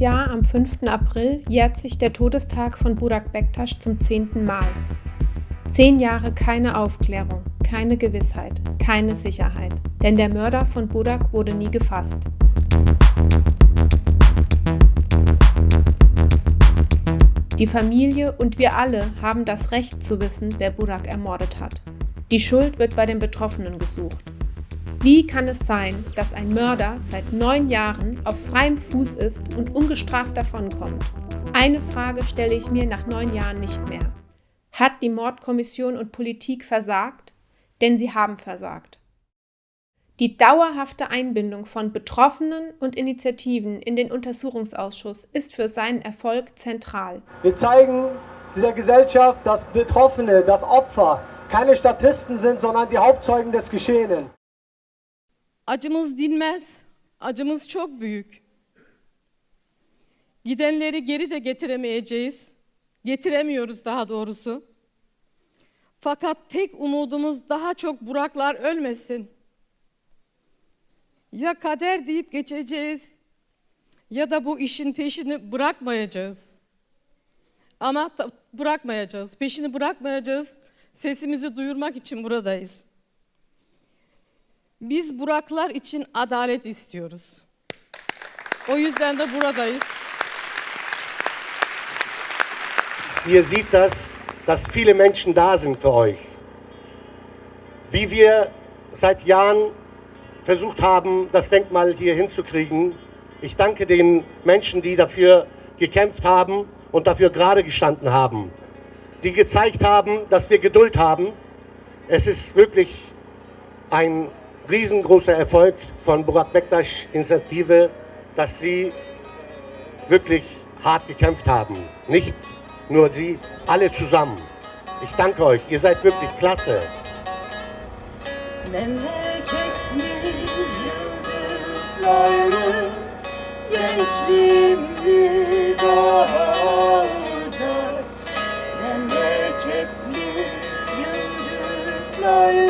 Jahr am 5. April jährt sich der Todestag von Burak Bektasch zum zehnten Mal. Zehn Jahre keine Aufklärung, keine Gewissheit, keine Sicherheit. Denn der Mörder von Burak wurde nie gefasst. Die Familie und wir alle haben das Recht zu wissen, wer Burak ermordet hat. Die Schuld wird bei den Betroffenen gesucht. Wie kann es sein, dass ein Mörder seit neun Jahren auf freiem Fuß ist und ungestraft davonkommt? Eine Frage stelle ich mir nach neun Jahren nicht mehr. Hat die Mordkommission und Politik versagt? Denn sie haben versagt. Die dauerhafte Einbindung von Betroffenen und Initiativen in den Untersuchungsausschuss ist für seinen Erfolg zentral. Wir zeigen dieser Gesellschaft, dass Betroffene, das Opfer keine Statisten sind, sondern die Hauptzeugen des Geschehenen. Acımız dinmez. Acımız çok büyük. Gidenleri geri de getiremeyeceğiz. Getiremiyoruz daha doğrusu. Fakat tek umudumuz daha çok Buraklar ölmesin. Ya kader deyip geçeceğiz ya da bu işin peşini bırakmayacağız. Ama bırakmayacağız, peşini bırakmayacağız. Sesimizi duyurmak için buradayız. Biz Buraklar için adalet istiyoruz. O yüzden de buradayız. Ihr seht das, dass viele Menschen da sind für euch. Wie wir seit Jahren versucht haben, das Denkmal hier hinzukriegen. Ich danke den Menschen, die dafür gekämpft haben und dafür gerade gestanden haben, die gezeigt haben, dass wir Geduld haben. Es ist wirklich ein riesengroßer Erfolg von Burak Bektaş Initiative, dass sie wirklich hart gekämpft haben. Nicht nur sie, alle zusammen. Ich danke euch, ihr seid wirklich klasse. Gençliğim bir daha uzak Memleket mi yıldızları